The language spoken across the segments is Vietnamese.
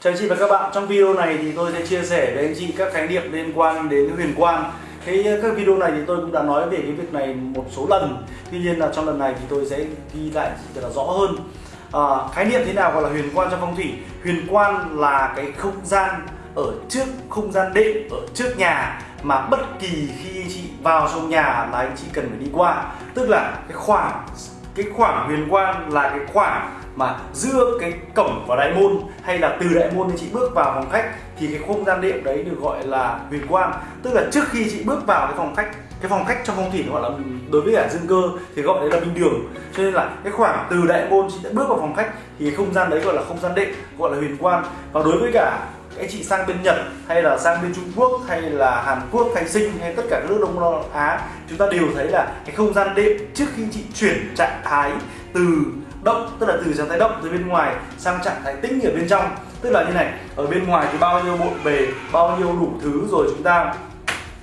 Chào anh chị và các bạn, trong video này thì tôi sẽ chia sẻ với anh chị các khái niệm liên quan đến huyền quan Thế ờ, các video này thì tôi cũng đã nói về cái việc này một số lần. Tuy nhiên là trong lần này thì tôi sẽ ghi lại cho là rõ hơn. À, khái niệm thế nào gọi là huyền quan trong phong thủy? Huyền quan là cái không gian ở trước không gian đệm ở trước nhà mà bất kỳ khi chị vào trong nhà là anh chị cần phải đi qua. Tức là cái khoảng cái khoảng huyền quan là cái khoảng mà giữa cái cổng và đại môn hay là từ đại môn thì chị bước vào phòng khách thì cái không gian đệm đấy được gọi là huyền quan tức là trước khi chị bước vào cái phòng khách, cái phòng khách trong phong thủy gọi là đối với cả dương cơ thì gọi đấy là minh đường. Cho nên là cái khoảng từ đại môn chị đã bước vào phòng khách thì cái không gian đấy gọi là không gian đệm, gọi là huyền quan và đối với cả anh chị sang bên Nhật hay là sang bên Trung Quốc hay là Hàn Quốc hay Sinh hay tất cả các nước Đông Nam Á chúng ta đều thấy là cái không gian đệm trước khi chị chuyển trạng thái từ động tức là từ trạng thái động từ bên ngoài sang trạng thái tĩnh ở bên trong. Tức là như này ở bên ngoài thì bao nhiêu bộn bề bao nhiêu đủ thứ rồi chúng ta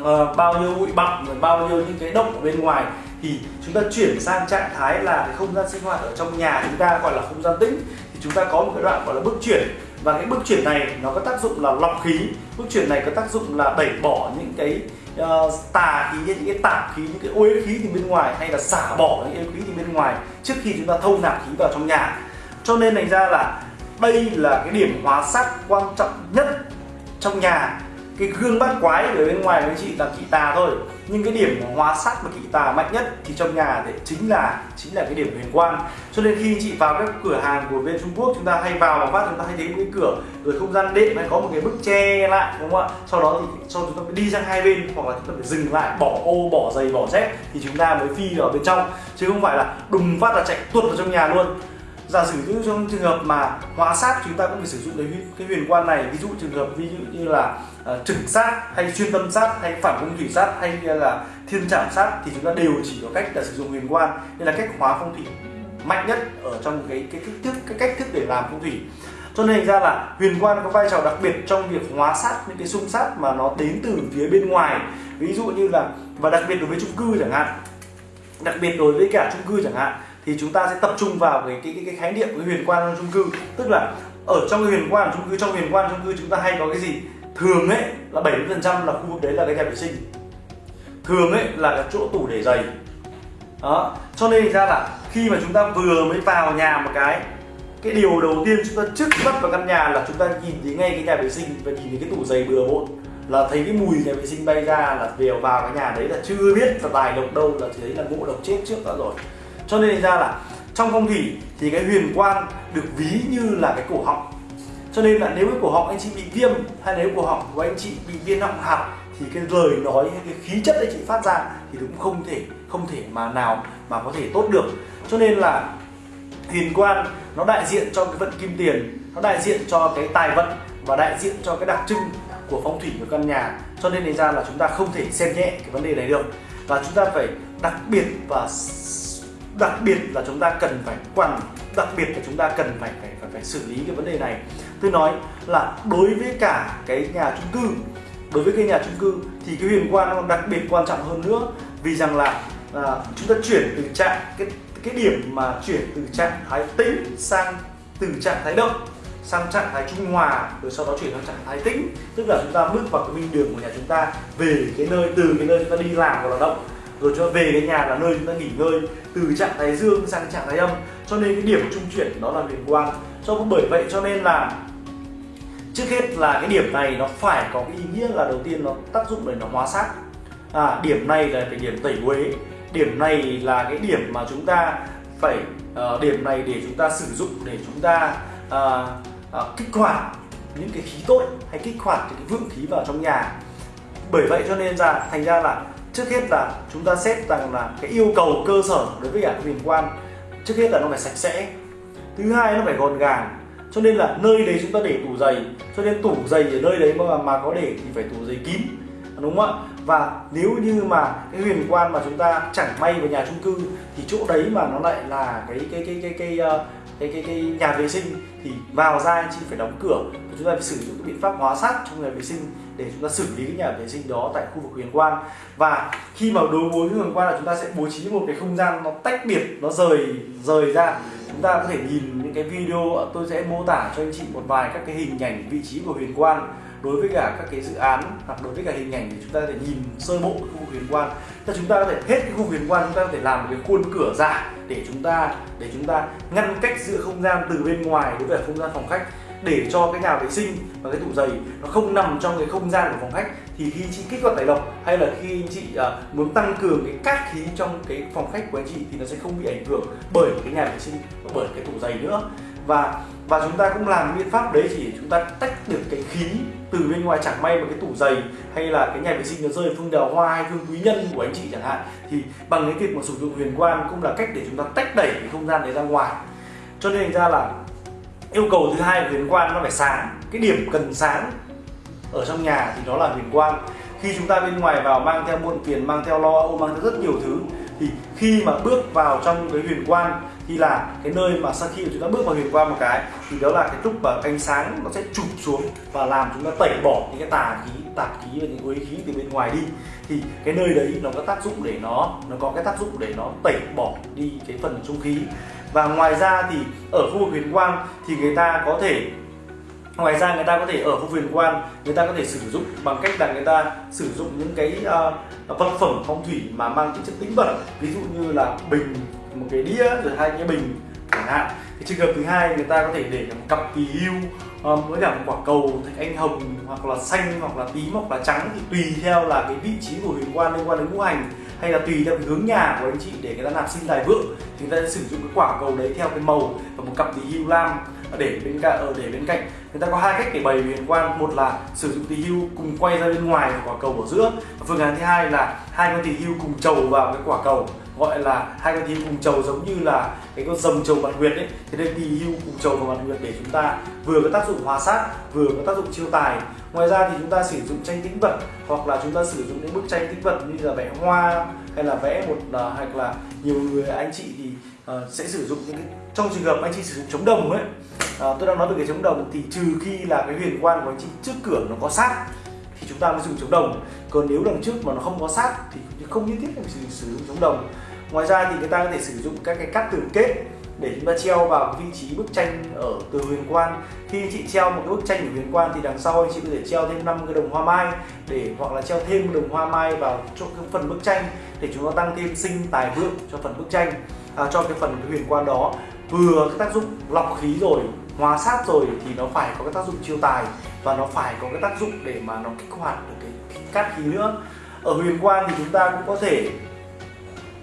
uh, bao nhiêu bụi bặm rồi bao nhiêu những cái động ở bên ngoài thì chúng ta chuyển sang trạng thái là cái không gian sinh hoạt ở trong nhà chúng ta gọi là không gian tĩnh. Thì chúng ta có một cái đoạn gọi là bước chuyển và cái bước chuyển này nó có tác dụng là lọc khí. Bước chuyển này có tác dụng là đẩy bỏ những cái uh, tà khí những cái tạp khí những cái uế khí từ bên ngoài hay là xả bỏ những uế khí từ bên ngoài trước khi chúng ta thâu nạp khí vào trong nhà. Cho nên thành ra là đây là cái điểm hóa sát quan trọng nhất trong nhà cái gương bắt quái ở bên ngoài với chị là kỵ tà thôi. Nhưng cái điểm hóa sát và kỵ tà mạnh nhất thì trong nhà thì chính là chính là cái điểm huyền quan cho nên khi chị vào các cửa hàng của bên Trung Quốc, chúng ta hay vào và phát, chúng ta hay thấy một cái cửa, rồi không gian đệm hay có một cái bức che lại, đúng không ạ? Sau đó thì sau chúng ta phải đi sang hai bên, hoặc là chúng ta phải dừng lại, bỏ ô, bỏ giày, bỏ dép thì chúng ta mới phi vào bên trong. Chứ không phải là đùng phát là chạy tuột vào trong nhà luôn. Giả sử như trong trường hợp mà hóa sát, chúng ta cũng phải sử dụng cái huyền quan này. Ví dụ trường hợp ví dụ như là Ờ, uh, trực sát hay chuyên tâm sát hay phản công thủy sát hay là thiên trảm sát thì chúng ta đều chỉ có cách là sử dụng huyền quan. Đây là cách hóa phong thủy mạnh nhất ở trong cái cái cách thức cái cách thức để làm phong thủy. Cho nên ra là huyền quan có vai trò đặc biệt trong việc hóa sát những cái xung sát mà nó đến từ phía bên ngoài. Ví dụ như là và đặc biệt đối với chung cư chẳng hạn. Đặc biệt đối với cả chung cư chẳng hạn thì chúng ta sẽ tập trung vào cái cái cái, cái khái niệm cái huyền quan trong chung cư. Tức là ở trong cái huyền quan chung cư trong huyền quan chung cư chúng ta hay có cái gì? Thường ấy là 70 phần trăm là khu vực đấy là cái nhà vệ sinh. Thường ấy là cái chỗ tủ để giày. Đó, cho nên ra là khi mà chúng ta vừa mới vào nhà một cái cái điều đầu tiên chúng ta trước mắt vào căn nhà là chúng ta nhìn thấy ngay cái nhà vệ sinh và nhìn thấy cái tủ giày bừa bộn. Là thấy cái mùi nhà vệ sinh bay ra là đều vào cái nhà đấy là chưa biết là tài độc đâu, là thấy là ngộ độc chết trước đã rồi. Cho nên ra là trong phong thủy thì cái huyền quan được ví như là cái cổ họng cho nên là nếu cái cổ họng anh chị bị viêm hay nếu cổ họng của anh chị bị viêm họng hạt thì cái lời nói hay cái khí chất anh chị phát ra thì cũng không thể không thể mà nào mà có thể tốt được. Cho nên là huyền quan nó đại diện cho cái vận kim tiền nó đại diện cho cái tài vận và đại diện cho cái đặc trưng của phong thủy của căn nhà. Cho nên thành ra là chúng ta không thể xem nhẹ cái vấn đề này được. Và chúng ta phải đặc biệt và đặc biệt là chúng ta cần phải quan đặc biệt là chúng ta cần phải phải phải, phải xử lý cái vấn đề này tôi nói là đối với cả cái nhà chung cư đối với cái nhà chung cư thì cái huyền quan nó đặc biệt quan trọng hơn nữa. Vì rằng là à, chúng ta chuyển từ trạng cái cái điểm mà chuyển từ trạng thái tĩnh sang từ trạng thái động sang trạng thái trung hòa rồi sau đó chuyển sang trạng thái tĩnh. Tức là chúng ta bước vào cái minh đường của nhà chúng ta về cái nơi từ cái nơi chúng ta đi làm và là động rồi cho về cái nhà là nơi chúng ta nghỉ ngơi từ trạng thái dương sang trạng thái âm. Cho nên cái điểm trung chuyển đó là huyền quang cho bởi vậy cho nên là trước hết là cái điểm này nó phải có cái ý nghĩa là đầu tiên nó tác dụng để nó hóa sát. À, điểm này là cái điểm tẩy uế. Điểm này là cái điểm mà chúng ta phải uh, điểm này để chúng ta sử dụng để chúng ta uh, uh, kích hoạt những cái khí tốt hay kích hoạt những cái vượng khí vào trong nhà. Bởi vậy cho nên ra thành ra là trước hết là chúng ta xét rằng là cái yêu cầu cơ sở đối với cả huyền quan trước hết là nó phải sạch sẽ. Thứ hai nó phải gọn gàng cho nên là nơi đấy chúng ta để tủ giày. Cho nên tủ giày ở nơi đấy mà mà có để thì phải tủ giày kín. Đúng không ạ? Và nếu như mà cái huyền quan mà chúng ta chẳng may vào nhà chung cư thì chỗ đấy mà nó lại là cái cái cái cái cái, cái, cái cái cái nhà vệ sinh thì vào ra chị phải đóng cửa. Và chúng ta phải sử dụng cái biện pháp hóa sát trong nhà vệ sinh để chúng ta xử lý cái nhà vệ sinh đó tại khu vực huyền quan. Và khi mà đối với huyền quan là chúng ta sẽ bố trí một cái không gian nó tách biệt nó rời rời ra chúng ta có thể nhìn những cái video, tôi sẽ mô tả cho anh chị một vài các cái hình ảnh vị trí của huyền quan đối với cả các cái dự án, hoặc đối với cả hình ảnh thì chúng ta có thể nhìn sơ bộ khu vực huyền quan thì chúng ta có thể, hết cái khu huyền quan chúng ta có thể làm một cái khuôn cửa giả để chúng ta, để chúng ta ngăn cách giữa không gian từ bên ngoài đối với không gian phòng khách để cho cái nhà vệ sinh và cái tủ giày nó không nằm trong cái không gian của phòng khách thì khi chị kích hoạt tẩy độc hay là khi anh chị uh, muốn tăng cường cái cát khí trong cái phòng khách của anh chị thì nó sẽ không bị ảnh hưởng bởi cái nhà vệ sinh và bởi cái tủ giày nữa. Và và chúng ta cũng làm biện pháp đấy chỉ để chúng ta tách được cái khí từ bên ngoài chẳng may mà cái tủ giày hay là cái nhà vệ sinh nó rơi phương đào hoa hay phương quý nhân của anh chị chẳng hạn thì bằng cái việc mà sử dụng huyền quan cũng là cách để chúng ta tách đẩy cái không gian đấy ra ngoài. Cho nên ra là yêu cầu thứ hai của huyền quan nó phải sáng. Cái điểm cần sáng ở trong nhà thì đó là huyền quan. Khi chúng ta bên ngoài vào mang theo muộn phiền, mang theo lo âu, mang theo rất nhiều thứ, thì khi mà bước vào trong cái huyền quan thì là cái nơi mà sau khi chúng ta bước vào huyền quan một cái, thì đó là cái lúc mà ánh sáng nó sẽ chụp xuống và làm chúng ta tẩy bỏ những cái tà khí tạp khí và những uế khí từ bên ngoài đi. Thì cái nơi đấy nó có tác dụng để nó nó có cái tác dụng để nó tẩy bỏ đi cái phần trung khí và ngoài ra thì ở khu vực huyền quan thì người ta có thể ngoài ra người ta có thể ở khu huyền quan người ta có thể sử dụng bằng cách là người ta sử dụng những cái uh, vật phẩm phong thủy mà mang tính chất tĩnh vật ví dụ như là bình một cái đĩa rồi hai cái bình chẳng hạn. Cái trường hợp thứ hai người ta có thể để một cặp kỳ hưu um, với cả một quả cầu thạch anh hồng hoặc là xanh hoặc là tím hoặc là trắng thì tùy theo là cái vị trí của huyền quan liên quan đến ngũ hành hay là tùy theo cái hướng nhà của anh chị để người ta nạp sinh tài vượng, thì người ta sẽ sử dụng cái quả cầu đấy theo cái màu và một cặp tỳ hưu lam để bên cạnh ở để bên cạnh. Người ta có hai cách để bày huyền quan. Một là sử dụng tỳ hưu cùng quay ra bên ngoài quả cầu ở giữa. Và phương án thứ hai là hai con tỳ hưu cùng trầu vào cái quả cầu gọi là hai con tỳ cùng trầu giống như là cái con rồng trầu mặt nguyệt ấy. Thế nên kỳ hưu cùng trầu và mặt nguyệt để chúng ta vừa có tác dụng hòa sát vừa có tác dụng chiêu tài. Ngoài ra thì chúng ta sử dụng tranh tĩnh vật hoặc là chúng ta sử dụng những bức tranh tĩnh vật như là vẽ hoa hay là vẽ một uh, hoặc là nhiều người anh chị thì uh, sẽ sử dụng những cái trong trường hợp anh chị sử dụng chống đồng ấy uh, tôi đang nói về cái chống đồng thì trừ khi là cái huyền quan của anh chị trước cửa nó có sát thì chúng ta mới dùng chống đồng. Còn nếu đằng trước mà nó không có sát thì không nhất thiết phải sử dụng chống đồng ngoài ra thì người ta có thể sử dụng các cái cắt tường kết để chúng ta treo vào vị trí bức tranh ở từ huyền quan. Khi chị treo một cái bức tranh ở huyền quan thì đằng sau anh chị có thể treo thêm 5 cái đồng hoa mai để hoặc là treo thêm đồng hoa mai vào chỗ cái phần bức tranh để chúng ta tăng thêm sinh tài vượng cho phần bức tranh à, cho cái phần cái huyền quan đó. Vừa cái tác dụng lọc khí rồi hóa sát rồi thì nó phải có cái tác dụng chiêu tài và nó phải có cái tác dụng để mà nó kích hoạt được cái cát khí nữa. Ở huyền quan thì chúng ta cũng có thể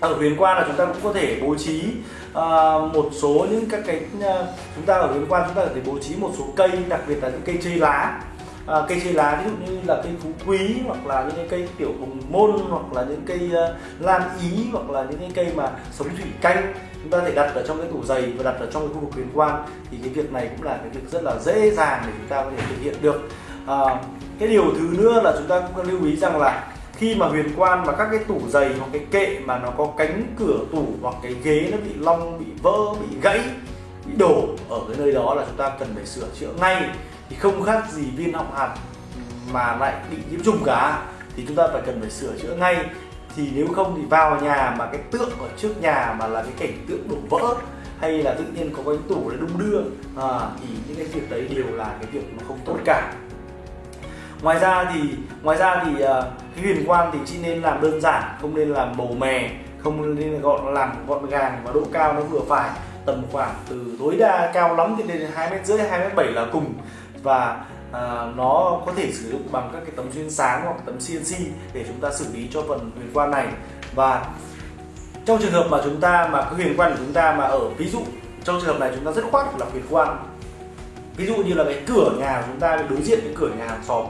ở huyền quan là chúng ta cũng có thể bố trí uh, một số những các cái uh, chúng ta ở huyền quan chúng ta có thể bố trí một số cây đặc biệt là những cây chơi lá. Uh, cây chơi lá ví dụ như là cây phú quý hoặc là những cái cây tiểu hồng môn hoặc là những cây uh, lan ý hoặc là những cái cây mà sống thủy canh chúng ta có thể đặt ở trong cái tủ giày và đặt ở trong cái khu vực huyền quan. Thì cái việc này cũng là cái việc rất là dễ dàng để chúng ta có thể thực hiện được. À, cái điều thứ nữa là chúng ta cũng lưu ý rằng là khi mà huyền quan và các cái tủ giày hoặc cái kệ mà nó có cánh cửa tủ hoặc cái ghế nó bị long bị vỡ bị gãy bị đổ ở cái nơi đó là chúng ta cần phải sửa chữa ngay. Thì không khác gì viên họng hạt mà lại bị nhiễm trùng cả. Thì chúng ta phải cần phải sửa chữa ngay. Thì nếu không thì vào nhà mà cái tượng ở trước nhà mà là cái cảnh tượng đổ vỡ hay là tự nhiên có cái tủ nó đung đưa à, thì những cái việc đấy đều là cái việc nó không tốt cả ngoài ra thì ngoài ra thì ờ, cái huyền quang thì chỉ nên làm đơn giản không nên làm màu mè không nên gọn làm gọn gàng và độ cao nó vừa phải. Tầm khoảng từ tối đa cao lắm thì lên hai mét rưỡi hai mét bảy là cùng. Và à, nó có thể sử dụng bằng các cái tấm xuyên sáng hoặc tấm CNC để chúng ta xử lý cho phần huyền quan này. Và trong trường hợp mà chúng ta mà cái huyền quan của chúng ta mà ở ví dụ trong trường hợp này chúng ta rất khoát là huyền quan ví dụ như là cái cửa nhà của chúng ta đối diện với cửa nhà hàng xóm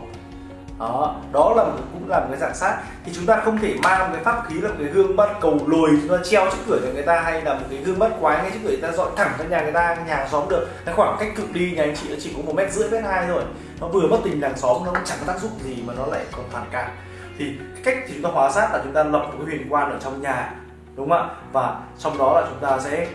đó đó là một, cũng là một cái dạng sát. Thì chúng ta không thể mang một cái pháp khí là một cái gương bắt cầu lồi chúng ta treo trước cửa nhà người ta hay là một cái gương bắt quái ngay trước cửa người ta dọn thẳng ra nhà người ta nhà xóm được. Cái khoảng cách cực đi nhà anh chị nó chỉ có một mét rưỡi mét hai thôi. Nó vừa mất tình làng xóm nó cũng chẳng có tác dụng gì mà nó lại còn phản cảm. Thì cách thì chúng ta hóa sát là chúng ta lập một cái huyền quan ở trong nhà đúng không ạ? Và trong đó là chúng ta sẽ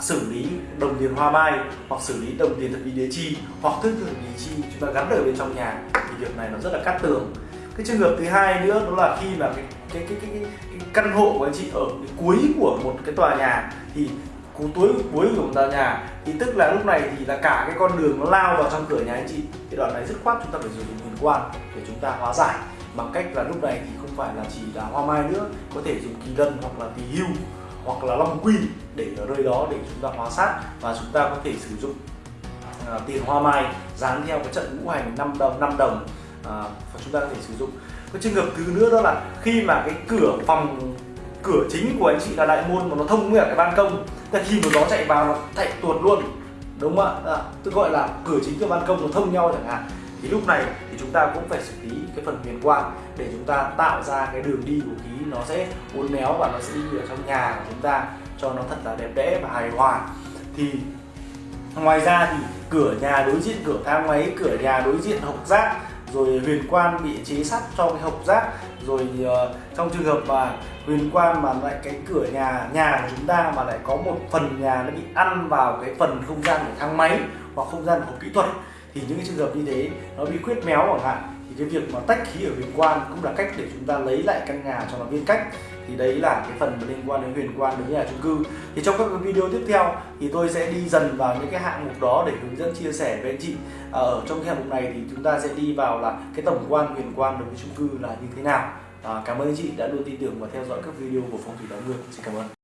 xử lý đồng tiền hoa mai hoặc xử lý đồng tiền thập lý đế chi hoặc thức tự lý chi chúng ta gắn ở bên trong nhà thì việc này nó rất là cắt tường. Cái trường hợp thứ hai nữa đó là khi mà cái cái cái, cái, cái, cái căn hộ của anh chị ở cái cuối của một cái tòa nhà thì cú cuối cuối của một tòa nhà thì tức là lúc này thì là cả cái con đường nó lao vào trong cửa nhà anh chị. Cái đoạn này rất khoát chúng ta phải dùng huyền quan để chúng ta hóa giải. Bằng cách là lúc này thì không phải là chỉ là hoa mai nữa có thể dùng kỳ lân hoặc là tỳ hưu hoặc là long quy để ở nơi đó để chúng ta hóa sát và chúng ta có thể sử dụng à, tiền hoa mai dán theo cái trận ngũ hành 5 đồng 5 đồng à, và chúng ta có thể sử dụng. Cái trường hợp thứ nữa đó là khi mà cái cửa phòng cửa chính của anh chị là đại môn mà nó thông với cả cái ban công thì khi mà gió chạy vào nó chạy tuột luôn đúng không ạ? À, tôi gọi là cửa chính và ban công nó thông nhau chẳng hạn thì lúc này thì chúng ta cũng phải xử lý cái phần huyền quang để chúng ta tạo ra cái đường đi của khí nó sẽ uốn éo và nó sẽ đi ở trong nhà của chúng ta cho nó thật là đẹp đẽ và hài hòa. Thì ngoài ra thì cửa nhà đối diện cửa thang máy cửa nhà đối diện hộc rác rồi huyền quan bị chế sắt cho cái hộc rác rồi uh, trong trường hợp mà huyền quan mà lại cái cửa nhà nhà của chúng ta mà lại có một phần nhà nó bị ăn vào cái phần không gian của thang máy hoặc không gian của kỹ thuật thì những cái trường hợp như thế nó bị khuyết méo chẳng hạn thì cái việc mà tách khí ở huyền quan cũng là cách để chúng ta lấy lại căn nhà cho nó viên cách. Thì đấy là cái phần liên quan đến huyền quan đối với nhà chung cư. Thì trong các video tiếp theo thì tôi sẽ đi dần vào những cái hạng mục đó để hướng dẫn chia sẻ với anh chị. À, ở trong cái hạng mục này thì chúng ta sẽ đi vào là cái tổng quan huyền quan đối với chung cư là như thế nào. À, cảm ơn anh chị đã luôn tin tưởng và theo dõi các video của phong thủy đáo nguyên xin cảm ơn.